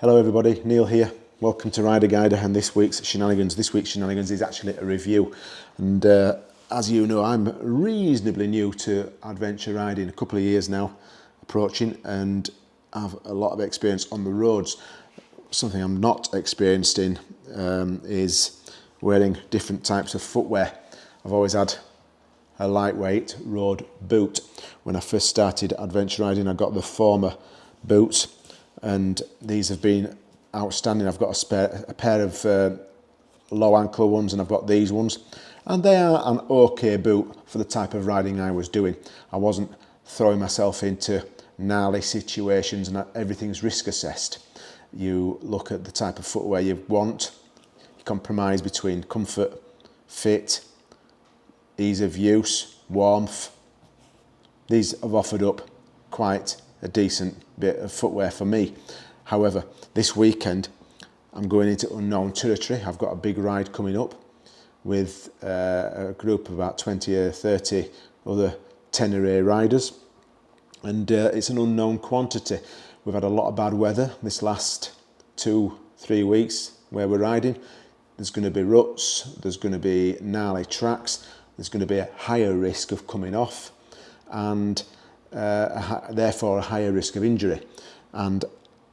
Hello everybody, Neil here. Welcome to Rider Guider and this week's Shenanigans. This week's Shenanigans is actually a review and uh, as you know I'm reasonably new to adventure riding, a couple of years now approaching and have a lot of experience on the roads. Something I'm not experienced in um, is wearing different types of footwear. I've always had a lightweight road boot. When I first started adventure riding I got the Forma boots and these have been outstanding. I've got a, spare, a pair of uh, low ankle ones and I've got these ones and they are an okay boot for the type of riding I was doing. I wasn't throwing myself into gnarly situations and everything's risk assessed. You look at the type of footwear you want, you compromise between comfort, fit, ease of use, warmth. These have offered up quite a decent bit of footwear for me. However, this weekend I'm going into unknown territory. I've got a big ride coming up with uh, a group of about 20 or 30 other Tenere riders and uh, it's an unknown quantity. We've had a lot of bad weather this last two, three weeks where we're riding. There's going to be ruts, there's going to be gnarly tracks, there's going to be a higher risk of coming off and uh, therefore a higher risk of injury. And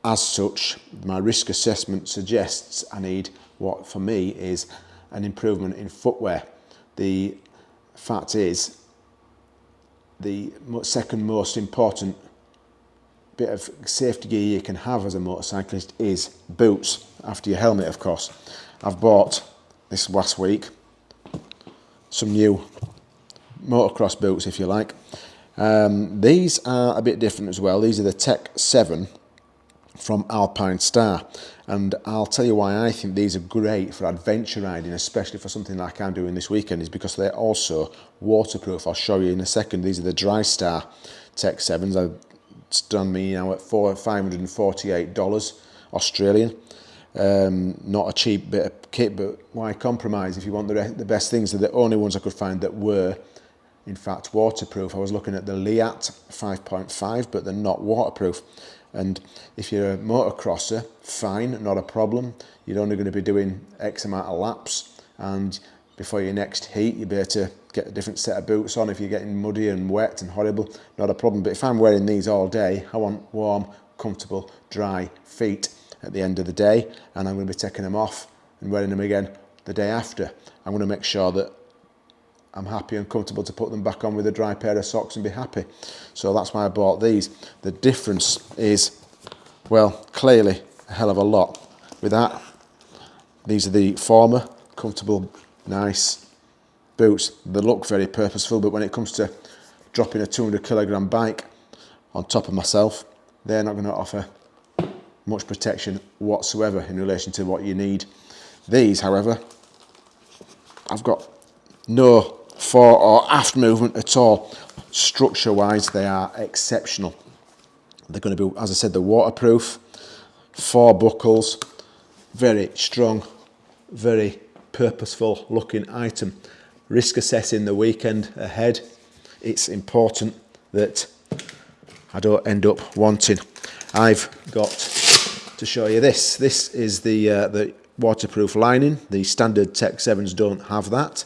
as such, my risk assessment suggests I need what for me is an improvement in footwear. The fact is, the second most important bit of safety gear you can have as a motorcyclist is boots, after your helmet of course. I've bought this last week some new motocross boots if you like um, these are a bit different as well. These are the Tech 7 from Alpine Star. And I'll tell you why I think these are great for adventure riding, especially for something like I'm doing this weekend, is because they're also waterproof. I'll show you in a second. These are the Drystar Tech 7s. I've done me now at four, $548 Australian. Um, not a cheap bit of kit, but why compromise if you want the, the best things? They're the only ones I could find that were in fact waterproof. I was looking at the Leatt 5.5 but they're not waterproof. And if you're a motocrosser fine not a problem. You're only going to be doing X amount of laps and before your next heat you'll be able to get a different set of boots on. If you're getting muddy and wet and horrible not a problem. But if I'm wearing these all day I want warm comfortable dry feet at the end of the day and I'm going to be taking them off and wearing them again the day after. I'm going to make sure that I'm happy and comfortable to put them back on with a dry pair of socks and be happy. So that's why I bought these. The difference is, well, clearly a hell of a lot. With that, these are the Forma, comfortable, nice boots. They look very purposeful, but when it comes to dropping a 200 kilogram bike on top of myself, they're not going to offer much protection whatsoever in relation to what you need. These, however, I've got no fore or aft movement at all. Structure wise, they are exceptional. They're going to be, as I said, the waterproof, four buckles, very strong, very purposeful looking item. Risk assessing the weekend ahead, it's important that I don't end up wanting. I've got to show you this. This is the, uh, the waterproof lining. The standard Tech 7s don't have that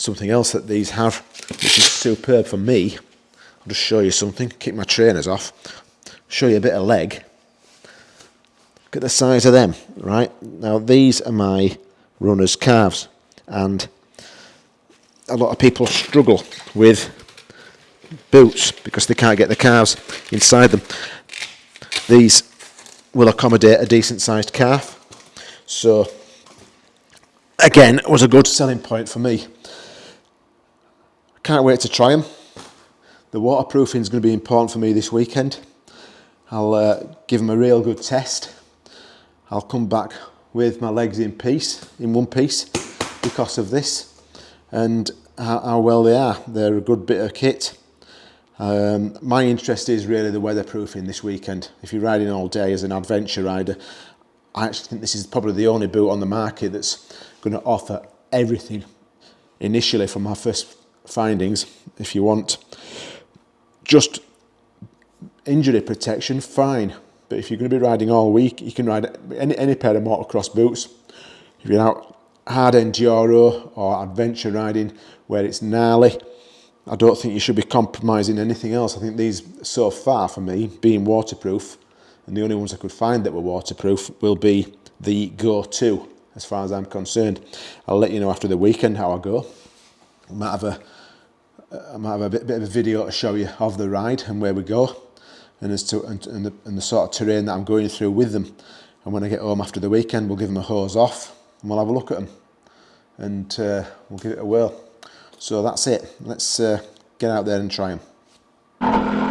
something else that these have, which is superb for me. I'll just show you something, kick my trainers off, show you a bit of leg. Look at the size of them, right? Now these are my runner's calves and a lot of people struggle with boots because they can't get the calves inside them. These will accommodate a decent sized calf. So again, it was a good selling point for me. Can't wait to try them. The waterproofing is going to be important for me this weekend. I'll uh, give them a real good test. I'll come back with my legs in piece, in one piece, because of this and how, how well they are. They're a good bit of kit. Um, my interest is really the weatherproofing this weekend. If you're riding all day as an adventure rider, I actually think this is probably the only boot on the market that's going to offer everything initially from my first findings if you want just injury protection fine But if you're going to be riding all week, you can ride any, any pair of motocross boots. If you're out hard enduro or adventure riding where it's gnarly, I don't think you should be compromising anything else. I think these, so far for me, being waterproof, and the only ones I could find that were waterproof will be the Go 2, as far as I'm concerned. I'll let you know after the weekend how I go. Might have a, I might have a bit, bit of a video to show you of the ride and where we go and as to and, and, the, and the sort of terrain that I'm going through with them. And when I get home after the weekend, we'll give them a hose off and we'll have a look at them and uh, we'll give it a whirl. So that's it. Let's uh, get out there and try them.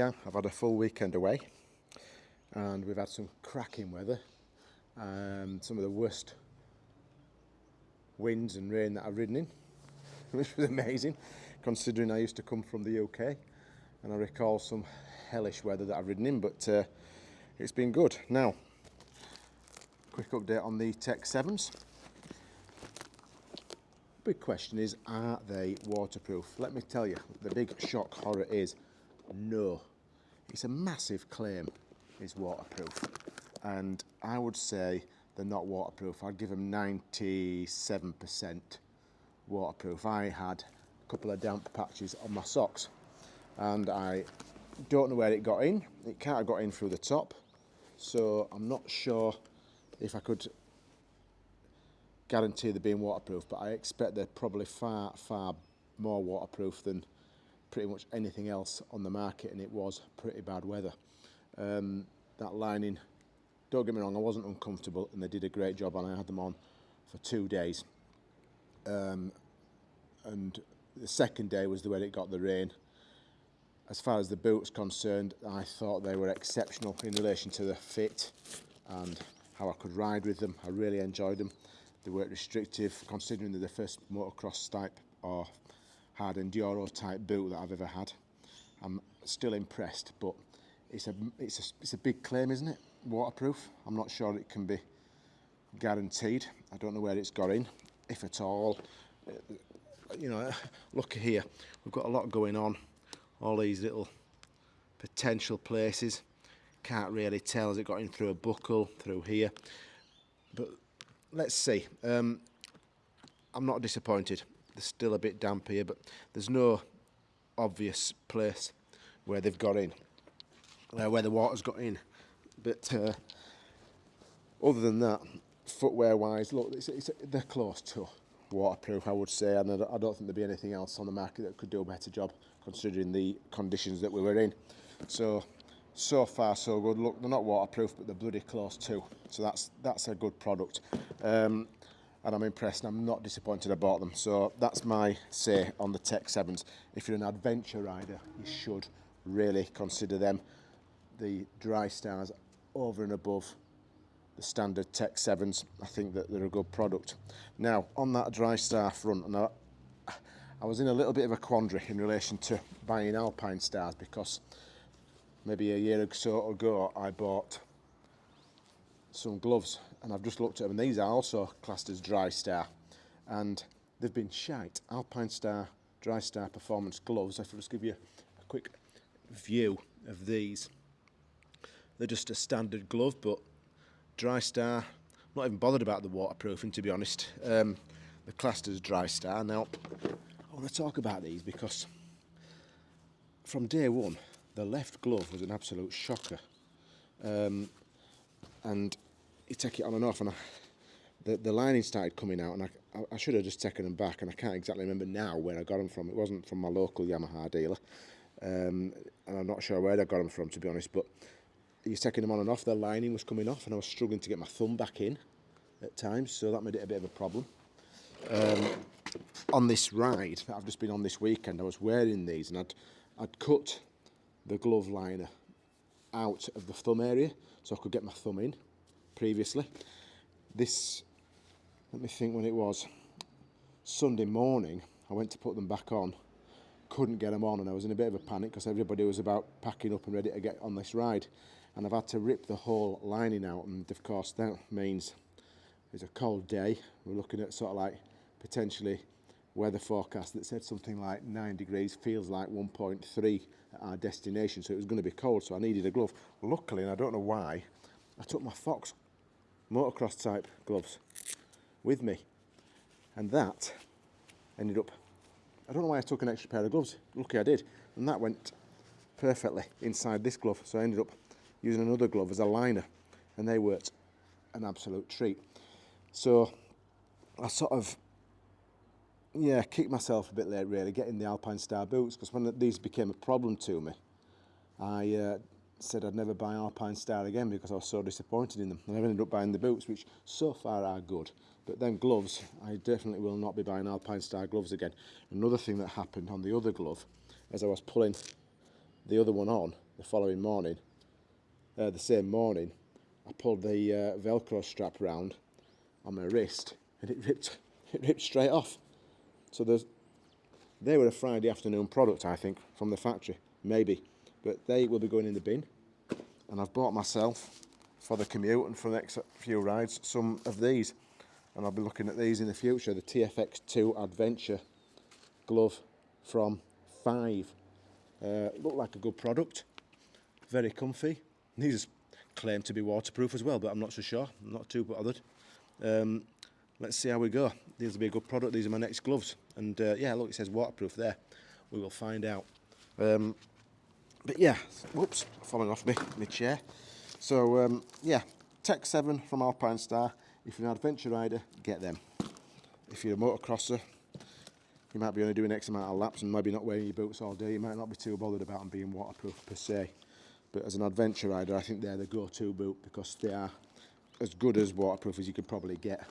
I've had a full weekend away and we've had some cracking weather. Um, some of the worst winds and rain that I've ridden in, which was amazing considering I used to come from the UK and I recall some hellish weather that I've ridden in, but uh, it's been good. Now, quick update on the Tech 7s. Big question is, are they waterproof? Let me tell you, the big shock horror is no. It's a massive claim, is waterproof. And I would say they're not waterproof. I'd give them 97% waterproof. I had a couple of damp patches on my socks and I don't know where it got in. It can't have got in through the top. So I'm not sure if I could guarantee they're being waterproof, but I expect they're probably far, far more waterproof than pretty much anything else on the market and it was pretty bad weather. Um, that lining, don't get me wrong, I wasn't uncomfortable and they did a great job and I had them on for two days. Um, and the second day was the way it got the rain. As far as the boots concerned, I thought they were exceptional in relation to the fit and how I could ride with them. I really enjoyed them. They weren't restrictive, considering they're the first motocross type or hard enduro type boot that I've ever had. I'm still impressed, but it's a, it's a, it's a big claim, isn't it? Waterproof. I'm not sure it can be guaranteed. I don't know where it's got in, if at all. Uh, you know, look here, we've got a lot going on. All these little potential places. Can't really tell, has it got in through a buckle, through here? But let's see. Um, I'm not disappointed they're still a bit damp here, but there's no obvious place where they've got in, uh, where the water's got in. But uh, other than that, footwear-wise, look, it's, it's, they're close to waterproof, I would say, and I don't think there'd be anything else on the market that could do a better job considering the conditions that we were in. So, so far so good. Look, they're not waterproof, but they're bloody close too. So that's that's a good product. Um, and I'm impressed and I'm not disappointed I bought them. So that's my say on the Tech 7s. If you're an adventure rider, you should really consider them. The dry stars over and above the standard Tech 7s. I think that they're a good product. Now, on that dry star front, and I, I was in a little bit of a quandary in relation to buying Alpine Stars because maybe a year or so ago I bought some gloves and I've just looked at them and these are also classed as Drystar and they've been shite. Alpine Star Drystar Performance gloves. If I just give you a quick view of these. They're just a standard glove but Drystar, not even bothered about the waterproofing to be honest. Um, they're classed as Drystar. Now I want to talk about these because from day one, the left glove was an absolute shocker. Um, and you take it on and off, and I, the, the lining started coming out, and I, I, I should have just taken them back, and I can't exactly remember now where I got them from. It wasn't from my local Yamaha dealer, um, and I'm not sure where I got them from, to be honest, but you're taking them on and off, the lining was coming off, and I was struggling to get my thumb back in at times, so that made it a bit of a problem. Um, on this ride that I've just been on this weekend, I was wearing these, and I'd, I'd cut the glove liner out of the thumb area so I could get my thumb in previously. This, let me think when it was, Sunday morning, I went to put them back on, couldn't get them on, and I was in a bit of a panic because everybody was about packing up and ready to get on this ride. And I've had to rip the whole lining out, and of course, that means it's a cold day. We're looking at sort of like potentially weather forecast that said something like 9 degrees feels like 1.3 at our destination so it was going to be cold so I needed a glove luckily and I don't know why I took my Fox motocross type gloves with me. And that ended up I don't know why I took an extra pair of gloves. Lucky I did. And that went perfectly inside this glove. So I ended up using another glove as a liner. And they worked an absolute treat. So I sort of yeah, kicked myself a bit late really getting the Alpine Star boots. Because when these became a problem to me, I uh, said I'd never buy Alpine Star again because I was so disappointed in them. And I've ended up buying the boots, which so far are good. But then gloves, I definitely will not be buying Alpine Star gloves again. Another thing that happened on the other glove, as I was pulling the other one on the following morning, uh, the same morning, I pulled the uh, Velcro strap round on my wrist and it ripped, it ripped straight off. So there's, they were a Friday afternoon product, I think, from the factory, maybe. But they will be going in the bin. And I've bought myself, for the commute and for the next few rides, some of these. And I'll be looking at these in the future. The TFX2 Adventure glove from Five. Uh, look like a good product. Very comfy. These claim to be waterproof as well, but I'm not so sure. I'm not too bothered. Um, let's see how we go. These will be a good product. These are my next gloves. And uh, yeah, look, it says waterproof there. We will find out. Um, but yeah, whoops, falling off me, my chair. So um, yeah, Tech 7 from Alpine Star. If you're an adventure rider, get them. If you're a motocrosser, you might be only doing X amount of laps and maybe not wearing your boots all day. You might not be too bothered about them being waterproof per se. But as an adventure rider, I think they're the go-to boot because they are as good as waterproof as you could probably get.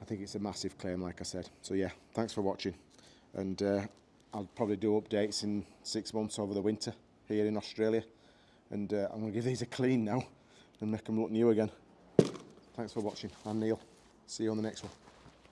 I think it's a massive claim, like I said. So yeah, thanks for watching. And uh, I'll probably do updates in six months over the winter here in Australia. And uh, I'm going to give these a clean now and make them look new again. Thanks for watching. I'm Neil. See you on the next one.